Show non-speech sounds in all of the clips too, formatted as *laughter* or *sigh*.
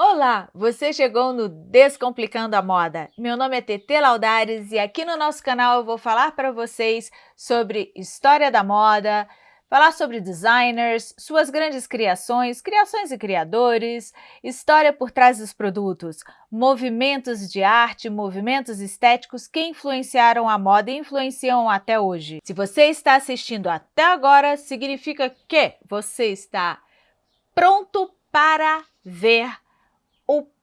Olá, você chegou no Descomplicando a Moda. Meu nome é TT Laudares e aqui no nosso canal eu vou falar para vocês sobre história da moda, falar sobre designers, suas grandes criações, criações e criadores, história por trás dos produtos, movimentos de arte, movimentos estéticos que influenciaram a moda e influenciam até hoje. Se você está assistindo até agora, significa que você está pronto para ver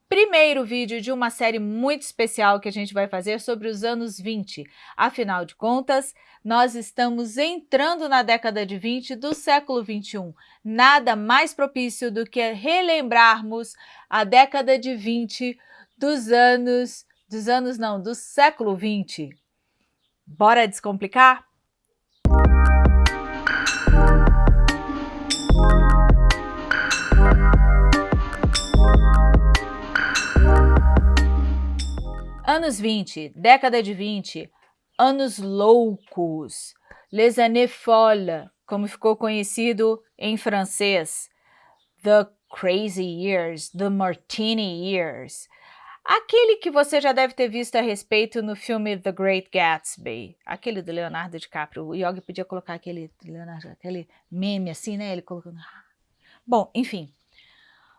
primeiro vídeo de uma série muito especial que a gente vai fazer sobre os anos 20. Afinal de contas, nós estamos entrando na década de 20 do século 21. Nada mais propício do que relembrarmos a década de 20 dos anos, dos anos não, do século 20. Bora descomplicar? Anos 20, década de 20, anos loucos, les années folles, como ficou conhecido em francês, the crazy years, the martini years. Aquele que você já deve ter visto a respeito no filme The Great Gatsby, aquele do Leonardo DiCaprio. O Yogi podia colocar aquele, Leonardo, aquele meme assim, né? Ele colocando... Bom, enfim.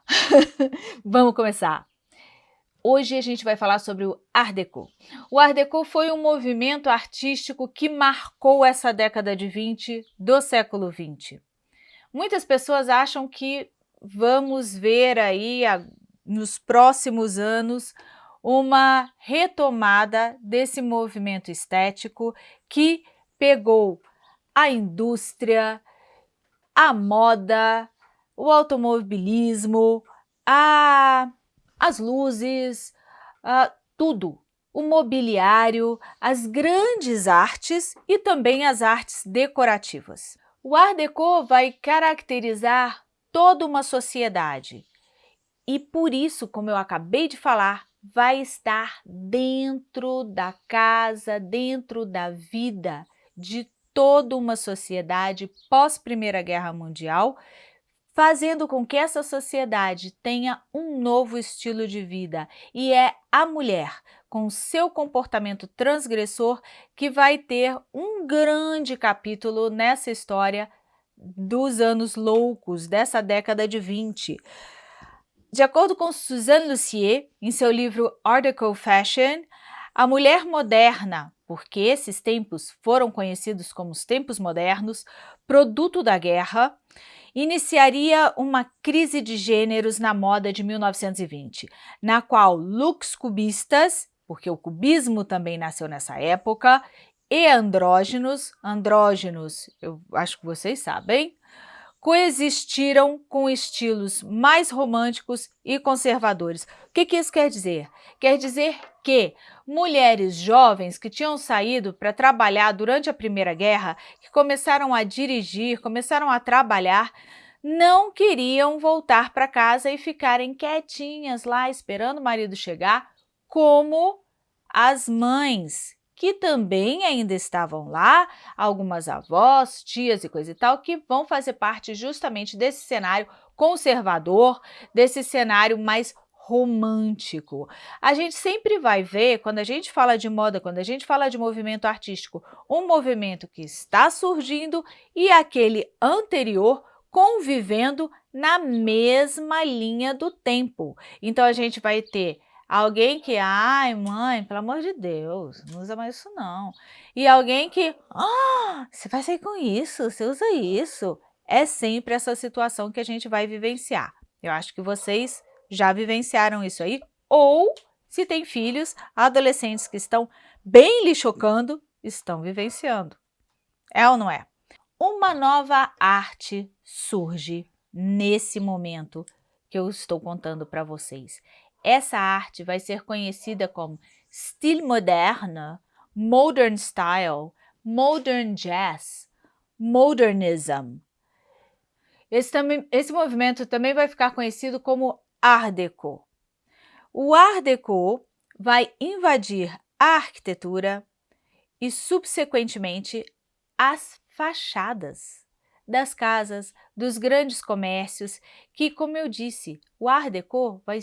*laughs* Vamos começar. Hoje a gente vai falar sobre o Art Deco. O Art Deco foi um movimento artístico que marcou essa década de 20 do século 20. Muitas pessoas acham que vamos ver aí nos próximos anos uma retomada desse movimento estético que pegou a indústria, a moda, o automobilismo, a as luzes, uh, tudo. O mobiliário, as grandes artes e também as artes decorativas. O Art Deco vai caracterizar toda uma sociedade e por isso, como eu acabei de falar, vai estar dentro da casa, dentro da vida de toda uma sociedade pós Primeira Guerra Mundial fazendo com que essa sociedade tenha um novo estilo de vida e é a mulher, com seu comportamento transgressor, que vai ter um grande capítulo nessa história dos anos loucos, dessa década de 20. De acordo com Suzanne Lucier, em seu livro Article Fashion, a mulher moderna, porque esses tempos foram conhecidos como os tempos modernos, produto da guerra, iniciaria uma crise de gêneros na moda de 1920, na qual looks cubistas, porque o cubismo também nasceu nessa época, e andrógenos, andrógenos, eu acho que vocês sabem, coexistiram com estilos mais românticos e conservadores. O que, que isso quer dizer? Quer dizer que mulheres jovens que tinham saído para trabalhar durante a Primeira Guerra, que começaram a dirigir, começaram a trabalhar, não queriam voltar para casa e ficarem quietinhas lá esperando o marido chegar, como as mães que também ainda estavam lá, algumas avós, tias e coisa e tal, que vão fazer parte justamente desse cenário conservador, desse cenário mais romântico. A gente sempre vai ver, quando a gente fala de moda, quando a gente fala de movimento artístico, um movimento que está surgindo e aquele anterior convivendo na mesma linha do tempo. Então a gente vai ter Alguém que, ai mãe, pelo amor de Deus, não usa mais isso não. E alguém que, ah, você vai sair com isso, você usa isso. É sempre essa situação que a gente vai vivenciar. Eu acho que vocês já vivenciaram isso aí. Ou, se tem filhos, adolescentes que estão bem lhe chocando, estão vivenciando. É ou não é? Uma nova arte surge nesse momento que eu estou contando para vocês. Essa arte vai ser conhecida como Stile Moderne, Modern Style, Modern Jazz, Modernism. Esse, esse movimento também vai ficar conhecido como Art Deco. O Art Deco vai invadir a arquitetura e, subsequentemente, as fachadas das casas, dos grandes comércios, que, como eu disse, o Art Deco vai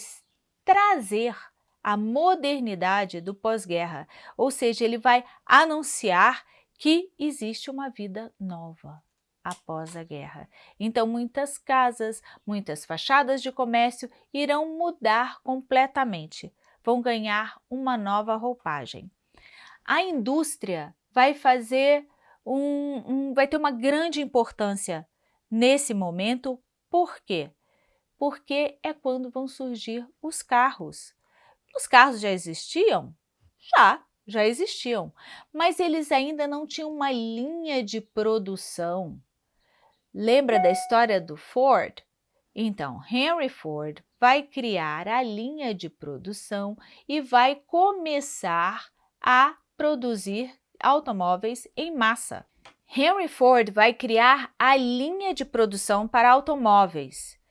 trazer a modernidade do pós-guerra, ou seja, ele vai anunciar que existe uma vida nova após a guerra. Então, muitas casas, muitas fachadas de comércio irão mudar completamente, vão ganhar uma nova roupagem. A indústria vai fazer um, um vai ter uma grande importância nesse momento, por quê? Porque é quando vão surgir os carros. Os carros já existiam? Já, já existiam, mas eles ainda não tinham uma linha de produção. Lembra da história do Ford? Então, Henry Ford vai criar a linha de produção e vai começar a produzir automóveis em massa. Henry Ford vai criar a linha de produção para automóveis.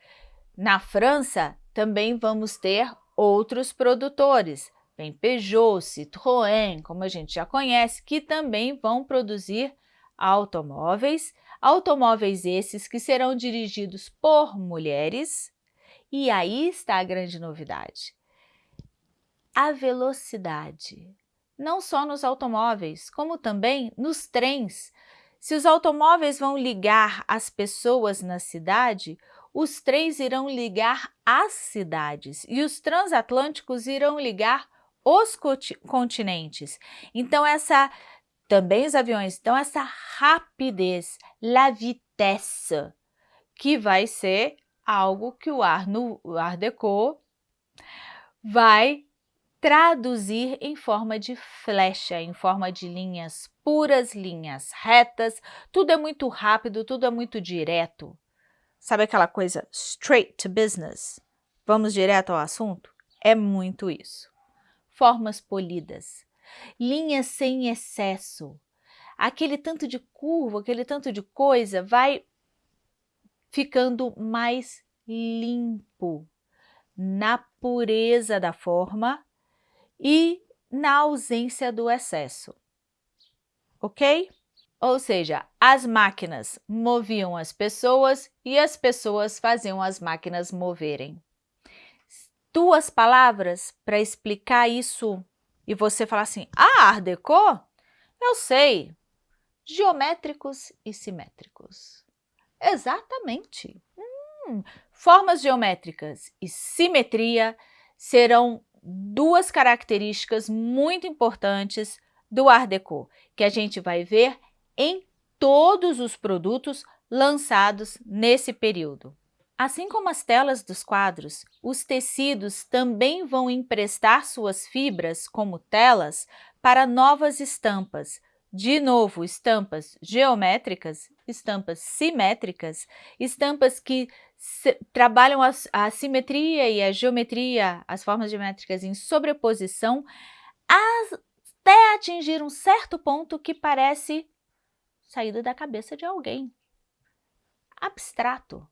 Na França, também vamos ter outros produtores, Vem Peugeot, Citroën, como a gente já conhece, que também vão produzir automóveis, automóveis esses que serão dirigidos por mulheres. E aí está a grande novidade. A velocidade, não só nos automóveis, como também nos trens. Se os automóveis vão ligar as pessoas na cidade, os trens irão ligar as cidades e os transatlânticos irão ligar os continentes. Então, essa também os aviões, então essa rapidez, la vitesse, que vai ser algo que o Art, no, o Art Deco vai traduzir em forma de flecha, em forma de linhas puras, linhas retas, tudo é muito rápido, tudo é muito direto. Sabe aquela coisa straight to business? Vamos direto ao assunto? É muito isso formas polidas, linhas sem excesso. Aquele tanto de curva, aquele tanto de coisa vai ficando mais limpo na pureza da forma e na ausência do excesso. Ok? Ou seja, as máquinas moviam as pessoas e as pessoas faziam as máquinas moverem duas palavras para explicar isso e você falar assim, ah, Art Deco? Eu sei, geométricos e simétricos. Exatamente. Hum, formas geométricas e simetria serão duas características muito importantes do Art Deco, que a gente vai ver em todos os produtos lançados nesse período. Assim como as telas dos quadros, os tecidos também vão emprestar suas fibras como telas para novas estampas. De novo, estampas geométricas, estampas simétricas, estampas que trabalham a, a simetria e a geometria, as formas geométricas em sobreposição, até atingir um certo ponto que parece saído da cabeça de alguém. Abstrato.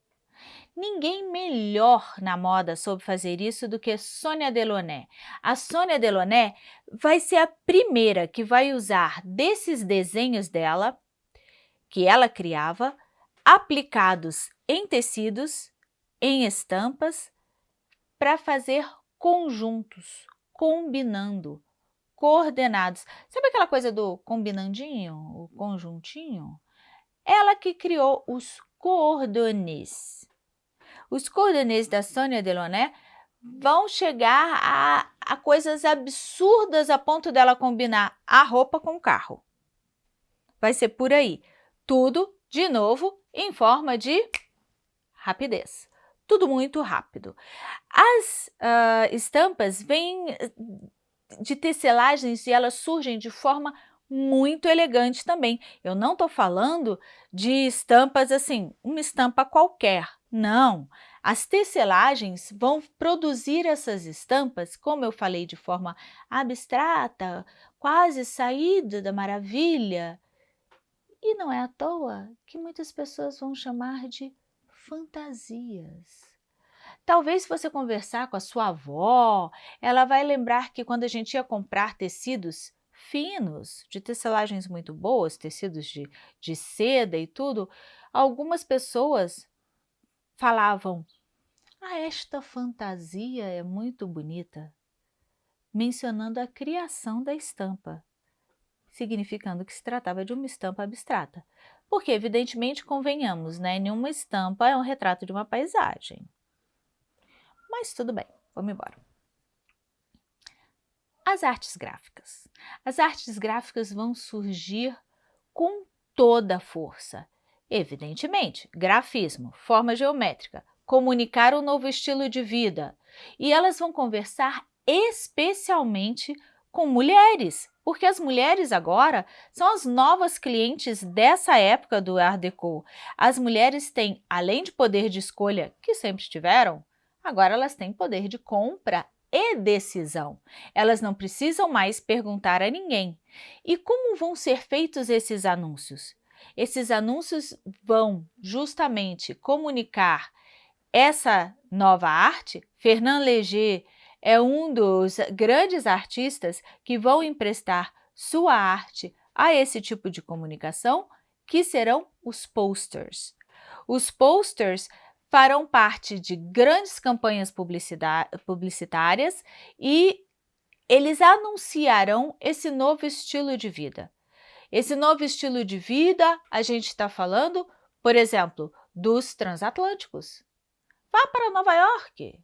Ninguém melhor na moda soube fazer isso do que Sônia Delaunay. A Sônia Delaunay vai ser a primeira que vai usar desses desenhos dela, que ela criava, aplicados em tecidos, em estampas, para fazer conjuntos, combinando, coordenados. Aquela coisa do combinandinho, o conjuntinho? Ela que criou os cordões. Os cordões da Sônia Delaunay vão chegar a, a coisas absurdas a ponto dela combinar a roupa com o carro. Vai ser por aí. Tudo, de novo, em forma de rapidez. Tudo muito rápido. As uh, estampas vêm de tecelagens e elas surgem de forma muito elegante também. Eu não estou falando de estampas assim, uma estampa qualquer, não. As tecelagens vão produzir essas estampas, como eu falei, de forma abstrata, quase saída da maravilha. E não é à toa que muitas pessoas vão chamar de fantasias. Talvez se você conversar com a sua avó, ela vai lembrar que quando a gente ia comprar tecidos finos, de tecelagens muito boas, tecidos de, de seda e tudo, algumas pessoas falavam, ah, esta fantasia é muito bonita, mencionando a criação da estampa, significando que se tratava de uma estampa abstrata. Porque, evidentemente, convenhamos, né? Nenhuma estampa é um retrato de uma paisagem. Mas tudo bem, vamos embora. As artes gráficas. As artes gráficas vão surgir com toda a força. Evidentemente, grafismo, forma geométrica, comunicar um novo estilo de vida. E elas vão conversar especialmente com mulheres, porque as mulheres agora são as novas clientes dessa época do Art Deco. As mulheres têm, além de poder de escolha, que sempre tiveram, agora elas têm poder de compra e decisão. Elas não precisam mais perguntar a ninguém. E como vão ser feitos esses anúncios? Esses anúncios vão justamente comunicar essa nova arte. Fernand Léger é um dos grandes artistas que vão emprestar sua arte a esse tipo de comunicação, que serão os posters. Os posters farão parte de grandes campanhas publicitárias e eles anunciarão esse novo estilo de vida. Esse novo estilo de vida, a gente está falando, por exemplo, dos transatlânticos. Vá para Nova York,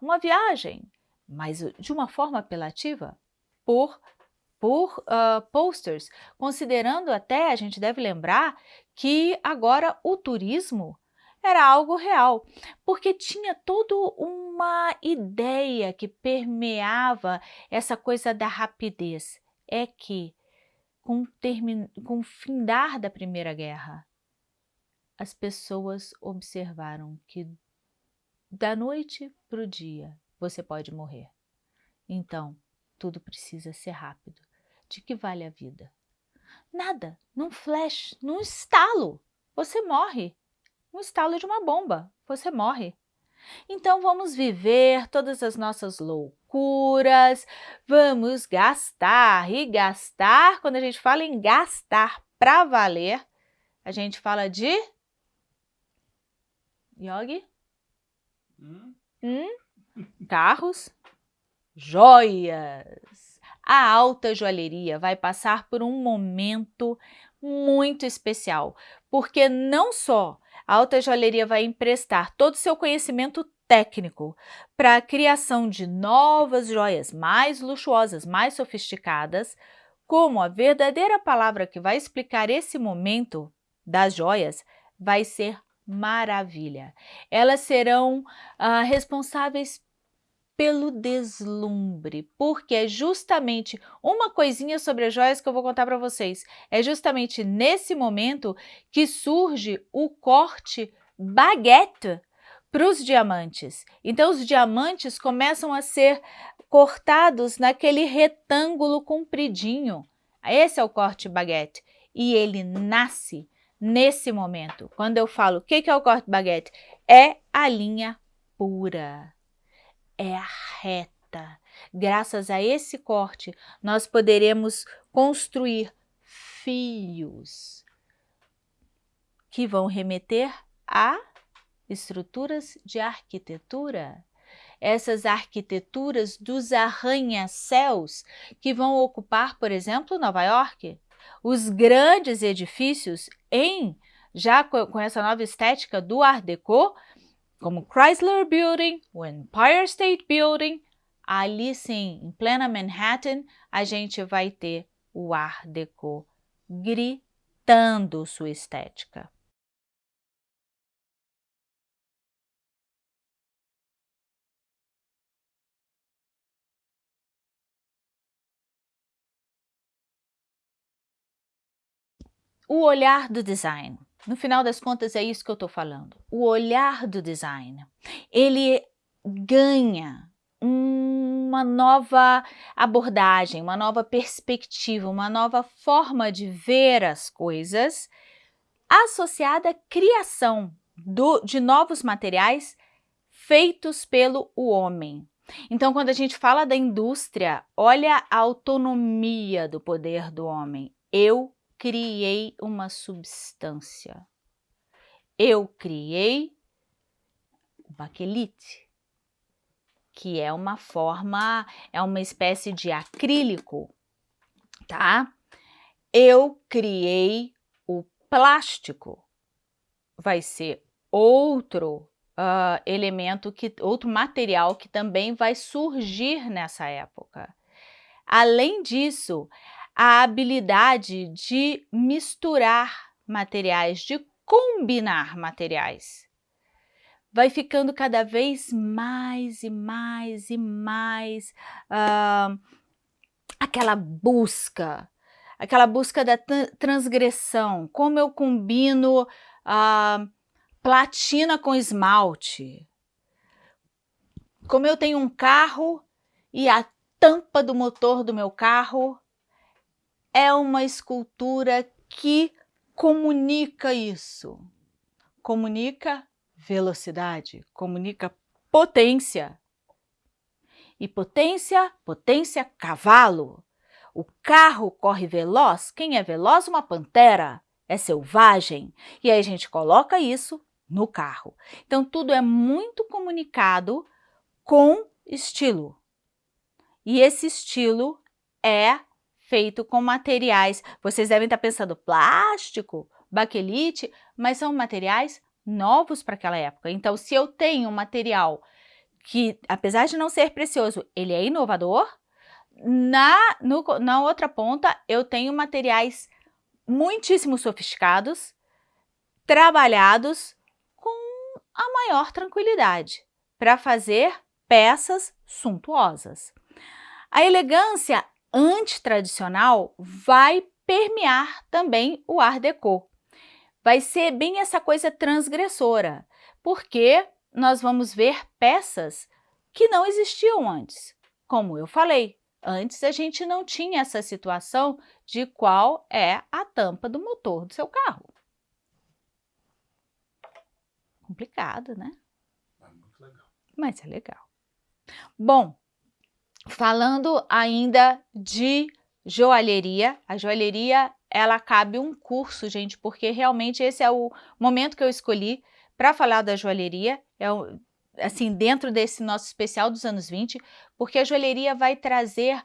uma viagem, mas de uma forma apelativa, por, por uh, posters, considerando até, a gente deve lembrar, que agora o turismo era algo real, porque tinha toda uma ideia que permeava essa coisa da rapidez. É que, com, com o findar da Primeira Guerra, as pessoas observaram que da noite para o dia você pode morrer. Então, tudo precisa ser rápido. De que vale a vida? Nada, num flash, num estalo, você morre um estalo de uma bomba, você morre. Então vamos viver todas as nossas loucuras, vamos gastar e gastar. Quando a gente fala em gastar para valer, a gente fala de... Yogi? Hum? Hum? Carros? Joias! A alta joalheria vai passar por um momento muito especial, porque não só a alta joalheria vai emprestar todo o seu conhecimento técnico para a criação de novas joias mais luxuosas, mais sofisticadas, como a verdadeira palavra que vai explicar esse momento das joias vai ser maravilha. Elas serão ah, responsáveis pelo deslumbre, porque é justamente uma coisinha sobre as joias que eu vou contar para vocês. É justamente nesse momento que surge o corte baguete para os diamantes. Então, os diamantes começam a ser cortados naquele retângulo compridinho. Esse é o corte baguete. E ele nasce nesse momento. Quando eu falo o que é o corte baguete, é a linha pura é a reta. Graças a esse corte, nós poderemos construir fios que vão remeter a estruturas de arquitetura. Essas arquiteturas dos arranha-céus que vão ocupar, por exemplo, Nova York. Os grandes edifícios em já com essa nova estética do Art Deco, como Chrysler Building, o Empire State Building, ali sim, em plena Manhattan, a gente vai ter o Art Deco gritando sua estética. O olhar do design. No final das contas, é isso que eu estou falando. O olhar do design, ele ganha uma nova abordagem, uma nova perspectiva, uma nova forma de ver as coisas associada à criação do, de novos materiais feitos pelo homem. Então, quando a gente fala da indústria, olha a autonomia do poder do homem. Eu criei uma substância. Eu criei o baquelite, que é uma forma, é uma espécie de acrílico, tá? Eu criei o plástico, vai ser outro uh, elemento, que, outro material que também vai surgir nessa época. Além disso, a habilidade de misturar materiais, de combinar materiais. Vai ficando cada vez mais e mais e mais uh, aquela busca, aquela busca da transgressão, como eu combino uh, platina com esmalte. Como eu tenho um carro e a tampa do motor do meu carro é uma escultura que comunica isso. Comunica velocidade, comunica potência. E potência, potência, cavalo. O carro corre veloz. Quem é veloz? Uma pantera. É selvagem. E aí a gente coloca isso no carro. Então, tudo é muito comunicado com estilo. E esse estilo é feito com materiais. Vocês devem estar pensando plástico, baquelite, mas são materiais novos para aquela época. Então, se eu tenho um material que, apesar de não ser precioso, ele é inovador, na, no, na outra ponta eu tenho materiais muitíssimo sofisticados, trabalhados a maior tranquilidade para fazer peças suntuosas. A elegância antitradicional vai permear também o Art Deco. Vai ser bem essa coisa transgressora, porque nós vamos ver peças que não existiam antes. Como eu falei, antes a gente não tinha essa situação de qual é a tampa do motor do seu carro complicado, né? É. Mas é legal. Bom, falando ainda de joalheria, a joalheria ela cabe um curso, gente, porque realmente esse é o momento que eu escolhi para falar da joalheria, é assim, dentro desse nosso especial dos anos 20, porque a joalheria vai trazer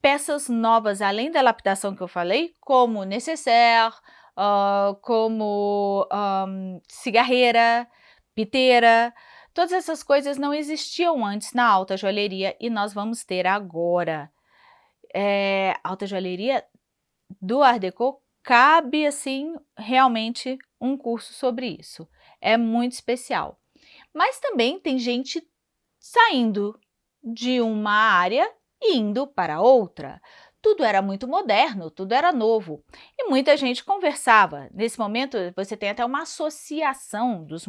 peças novas, além da lapidação que eu falei, como necessaire, uh, como um, cigarreira, piteira, todas essas coisas não existiam antes na alta joalheria e nós vamos ter agora. É, alta joalheria do Art Deco cabe, assim, realmente um curso sobre isso. É muito especial. Mas também tem gente saindo de uma área e indo para outra tudo era muito moderno, tudo era novo. E muita gente conversava. Nesse momento, você tem até uma associação dos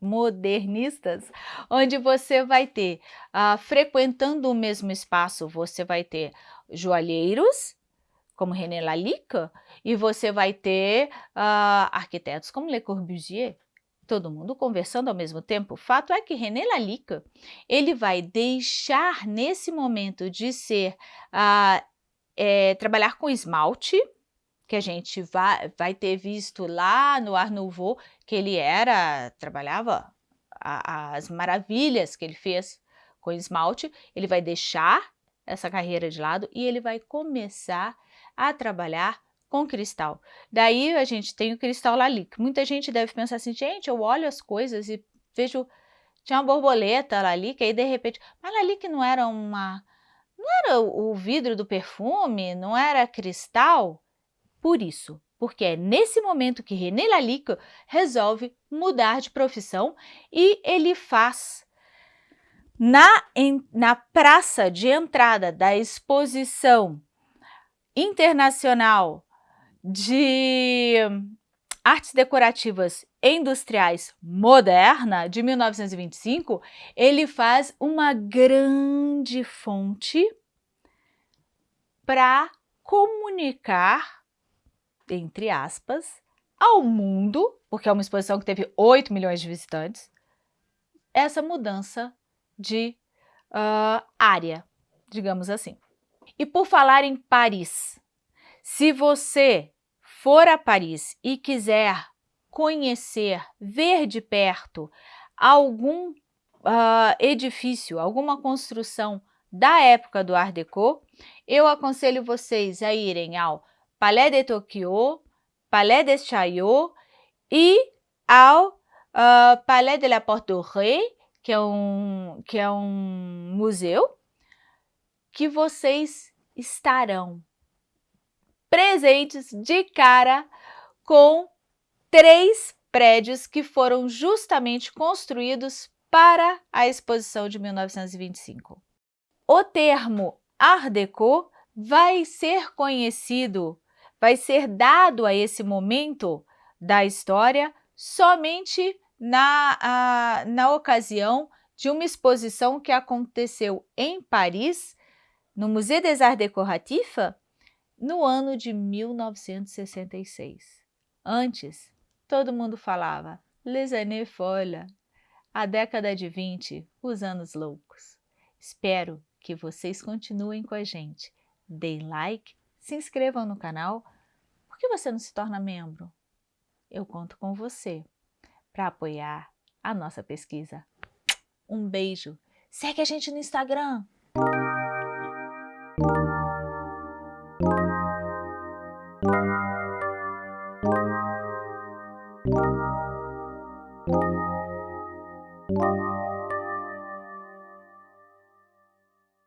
modernistas, onde você vai ter, uh, frequentando o mesmo espaço, você vai ter joalheiros, como René Lalique, e você vai ter uh, arquitetos como Le Corbusier, todo mundo conversando ao mesmo tempo. O fato é que René Lalique, ele vai deixar nesse momento de ser uh, é, trabalhar com esmalte, que a gente vai, vai ter visto lá no Art Nouveau, que ele era, trabalhava a, as maravilhas que ele fez com esmalte, ele vai deixar essa carreira de lado e ele vai começar a trabalhar com cristal. Daí a gente tem o cristal Lalique. Muita gente deve pensar assim, gente, eu olho as coisas e vejo, tinha uma borboleta Lalique, aí de repente, mas Lalique não era uma não era o vidro do perfume, não era cristal? Por isso, porque é nesse momento que René Lalique resolve mudar de profissão e ele faz na, em, na praça de entrada da exposição internacional de artes decorativas industriais moderna, de 1925, ele faz uma grande fonte para comunicar, entre aspas, ao mundo, porque é uma exposição que teve 8 milhões de visitantes, essa mudança de uh, área, digamos assim. E por falar em Paris, se você for a Paris e quiser conhecer, ver de perto algum uh, edifício, alguma construção da época do Art Deco, eu aconselho vocês a irem ao Palais de Tokyo, Palais de Chaillot e ao uh, Palais de la Porte Dorée, que é um, que é um museu, que vocês estarão presentes de cara com três prédios que foram justamente construídos para a exposição de 1925. O termo Art Deco vai ser conhecido, vai ser dado a esse momento da história somente na, a, na ocasião de uma exposição que aconteceu em Paris, no Musée des Arts Décoratifs, no ano de 1966. Antes, todo mundo falava Les années folles, a década de 20, os anos loucos. Espero que vocês continuem com a gente. Deem like, se inscrevam no canal. Por que você não se torna membro? Eu conto com você para apoiar a nossa pesquisa. Um beijo. Segue a gente no Instagram.